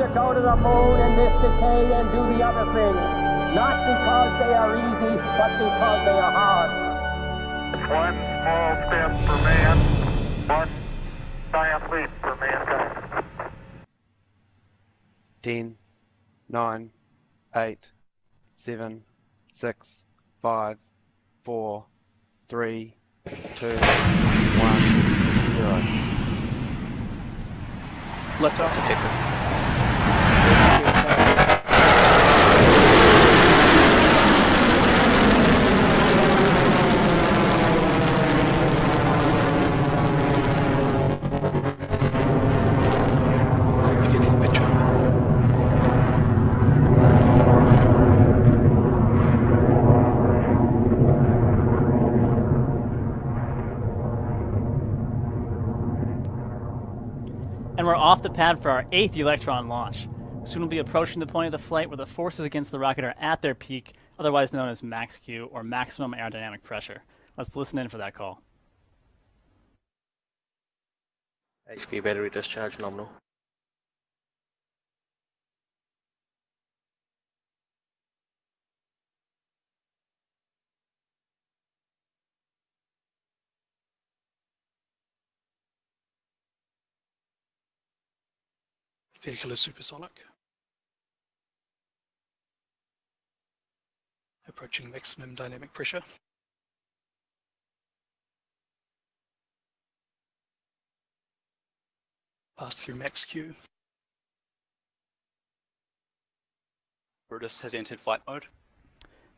to go to the moon in this decade and do the other things. Not because they are easy, but because they are hard. One small step for man, one giant leap for mankind. 10, 9, 8, 7, 6, 5, 4, 3, 2, 1, 0. Liftoff detected. Off the pad for our eighth Electron launch. Soon we'll be approaching the point of the flight where the forces against the rocket are at their peak, otherwise known as max Q or maximum aerodynamic pressure. Let's listen in for that call. HP battery discharge nominal. Vehicle is supersonic. Approaching maximum dynamic pressure. Pass through max Q. Brutus has entered flight mode.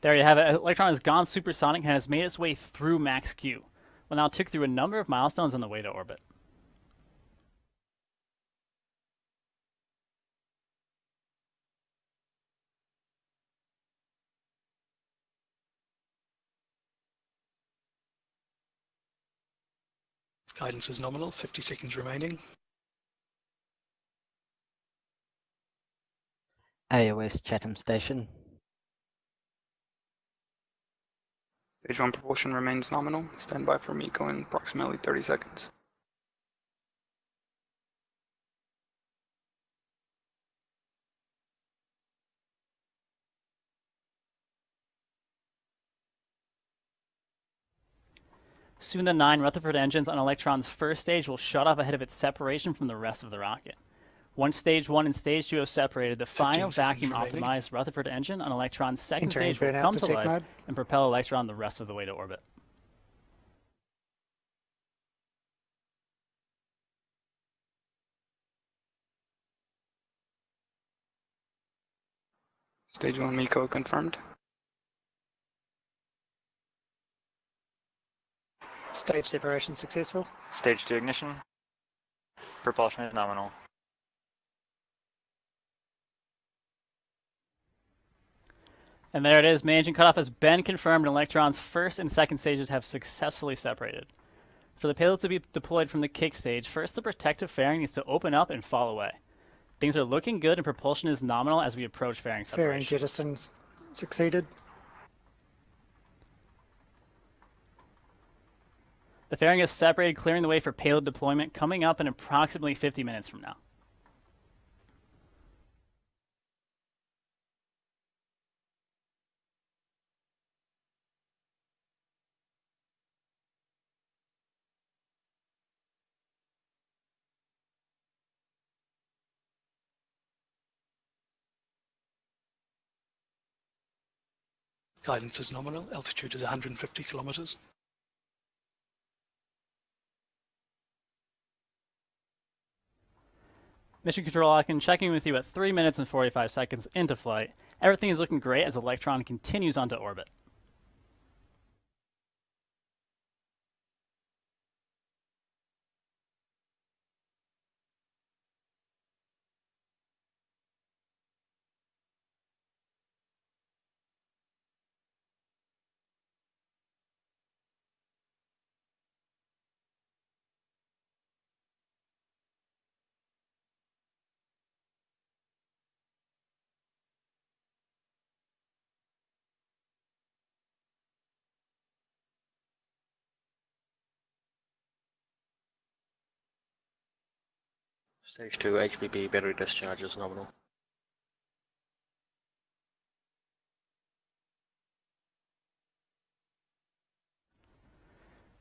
There you have it. Electron has gone supersonic and has made its way through max Q. We'll now tick through a number of milestones on the way to orbit. Guidance is nominal, 50 seconds remaining. AOS Chatham Station. Stage 1 propulsion remains nominal. Stand by for MECO in approximately 30 seconds. Soon the nine Rutherford engines on Electron's first stage will shut off ahead of its separation from the rest of the rocket. Once stage one and stage two have separated, the final vacuum-optimized Rutherford engine on Electron's second Entering stage will come to to life mode. and propel Electron the rest of the way to orbit. Stage 1 MECO confirmed. Stage separation successful. Stage 2 ignition. Propulsion is nominal. And there it is. Main engine cutoff has been confirmed, and Electron's first and second stages have successfully separated. For the payload to be deployed from the kick stage, first the protective fairing needs to open up and fall away. Things are looking good, and propulsion is nominal as we approach fairing separation. Fairing separation. jettisons succeeded. The fairing is separated, clearing the way for payload deployment coming up in approximately 50 minutes from now. Guidance is nominal, altitude is 150 kilometers. Mission Control, I checking with you at 3 minutes and 45 seconds into flight. Everything is looking great as Electron continues onto orbit. Stage 2 HVB battery discharge is nominal.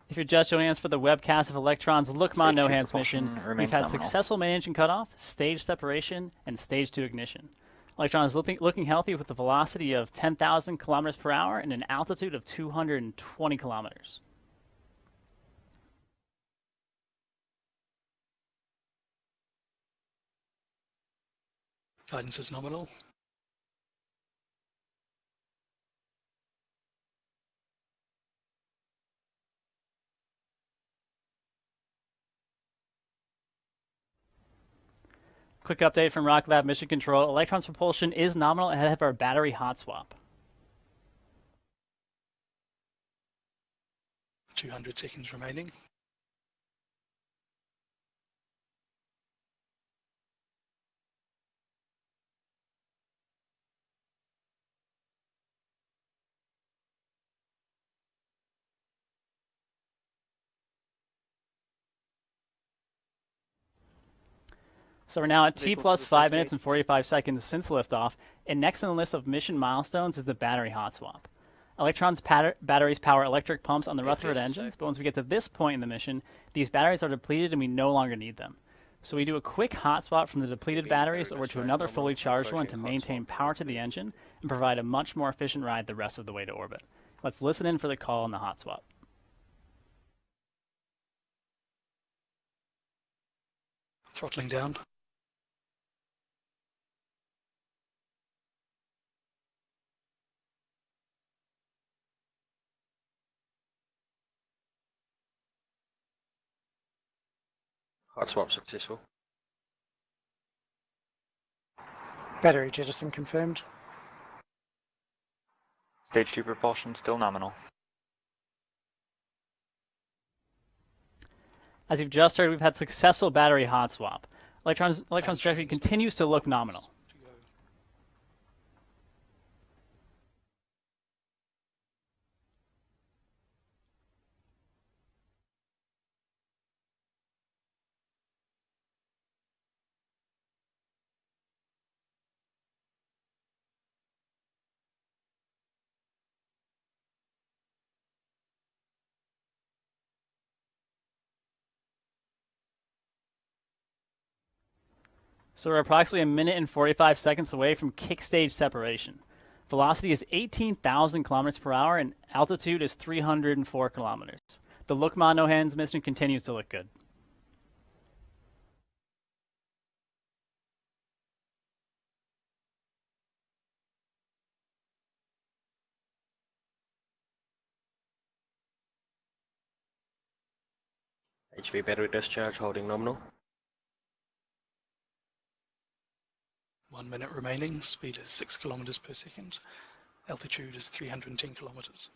If you're just joining us for the webcast of Electron's Look Ma Stage No Hands mission, we've had nominal. successful main engine cutoff, stage separation, and stage 2 ignition. Electron is looking, looking healthy with a velocity of 10,000 kilometers per hour and an altitude of 220 kilometers. Guidance is nominal. Quick update from Rocket Lab Mission Control. Electron's propulsion is nominal ahead of our battery hot swap. 200 seconds remaining. So we're now at T Vehicles plus to the 5 minutes and 45 seconds since liftoff, and next on the list of mission milestones is the battery hot swap. Electron's batteries power electric pumps on the Rutherford engines, but once we get to this point in the mission, these batteries are depleted and we no longer need them. So we do a quick hot swap from the depleted batteries over to another fully charged one to maintain power to the engine and provide a much more efficient ride the rest of the way to orbit. Let's listen in for the call on the hot swap. Throttling down. Hot swap successful. Battery jettison confirmed. Stage 2 propulsion still nominal. As you've just heard, we've had successful battery hot swap. Electron's, Electron's trajectory continues to look nominal. So we're approximately a minute and 45 seconds away from kick stage separation. Velocity is 18,000 kilometers per hour and altitude is 304 kilometers. The Look Ma No Hands mission continues to look good. HV battery discharge holding nominal. One minute remaining. Speed is 6 kilometers per second. Altitude is 310 kilometers.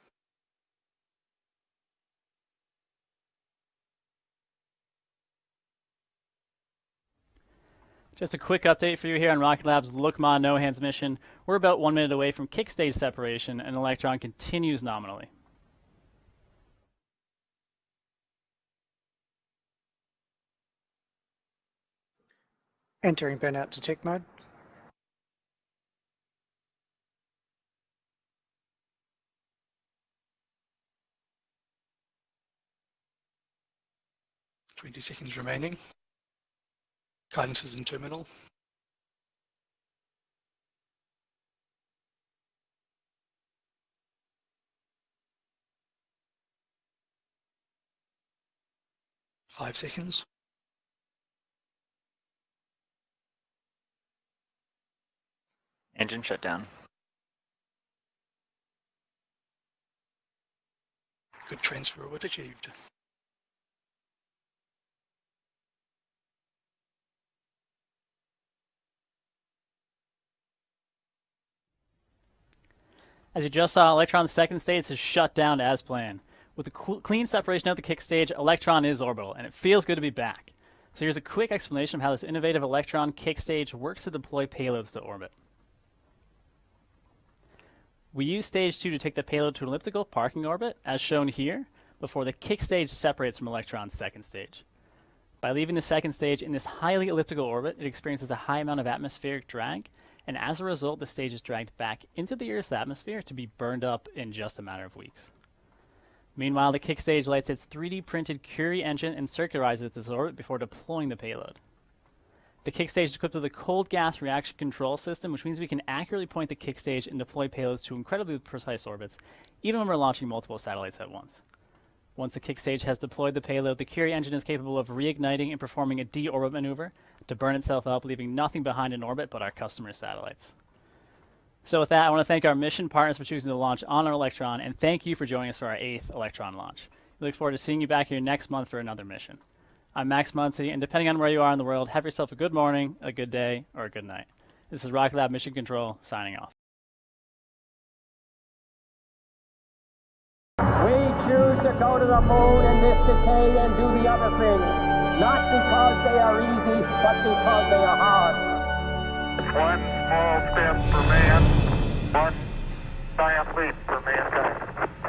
Just a quick update for you here on Rocket Lab's Look Ma No Hands mission. We're about one minute away from kick stage separation and Electron continues nominally. Entering burnout detect mode. Seconds remaining. Guidance is in terminal. Five seconds. Engine shutdown. Good transfer orbit achieved. As you just saw, Electron's second stage is shut down as planned. With the clean separation of the kick stage, Electron is orbital, and it feels good to be back. So here's a quick explanation of how this innovative Electron kick stage works to deploy payloads to orbit. We use stage 2 to take the payload to an elliptical parking orbit, as shown here, before the kick stage separates from Electron's second stage. By leaving the second stage in this highly elliptical orbit, it experiences a high amount of atmospheric drag, and as a result, the stage is dragged back into the Earth's atmosphere to be burned up in just a matter of weeks. Meanwhile, the kick stage lights its 3D printed Curie engine and circularizes its orbit before deploying the payload. The kick stage is equipped with a cold gas reaction control system, which means we can accurately point the kick stage and deploy payloads to incredibly precise orbits, even when we're launching multiple satellites at once. Once the kick stage has deployed the payload, the Curie engine is capable of reigniting and performing a deorbit maneuver to burn itself up, leaving nothing behind in orbit but our customer satellites. So with that, I want to thank our mission partners for choosing to launch on our Electron, and thank you for joining us for our eighth Electron launch. We look forward to seeing you back here next month for another mission. I'm Max Muncy, and depending on where you are in the world, have yourself a good morning, a good day, or a good night. This is Rocket Lab Mission Control signing off. We choose to go to the moon in this decade and do the other things, not because they are easy, but because they are hard. One small step for man, one giant leap for mankind.